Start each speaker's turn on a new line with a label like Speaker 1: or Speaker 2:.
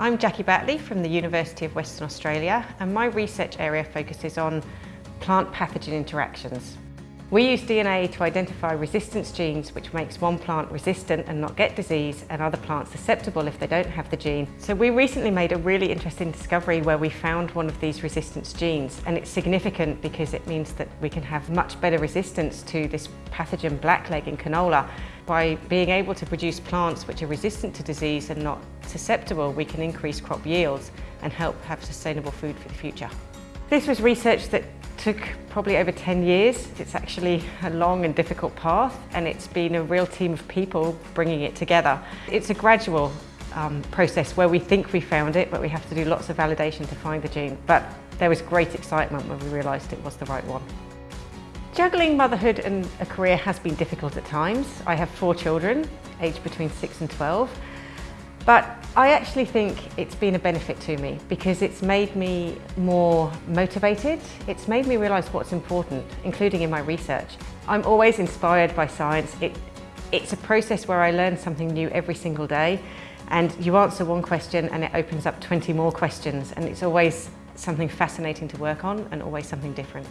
Speaker 1: I'm Jackie Batley from the University of Western Australia and my research area focuses on plant pathogen interactions. We use DNA to identify resistance genes which makes one plant resistant and not get disease and other plants susceptible if they don't have the gene. So we recently made a really interesting discovery where we found one of these resistance genes and it's significant because it means that we can have much better resistance to this pathogen blackleg in canola. By being able to produce plants which are resistant to disease and not susceptible, we can increase crop yields and help have sustainable food for the future. This was research that took probably over 10 years. It's actually a long and difficult path and it's been a real team of people bringing it together. It's a gradual um, process where we think we found it but we have to do lots of validation to find the gene. But there was great excitement when we realised it was the right one. Juggling motherhood and a career has been difficult at times. I have four children, aged between 6 and 12 but I actually think it's been a benefit to me because it's made me more motivated. It's made me realise what's important, including in my research. I'm always inspired by science. It, it's a process where I learn something new every single day and you answer one question and it opens up 20 more questions and it's always something fascinating to work on and always something different.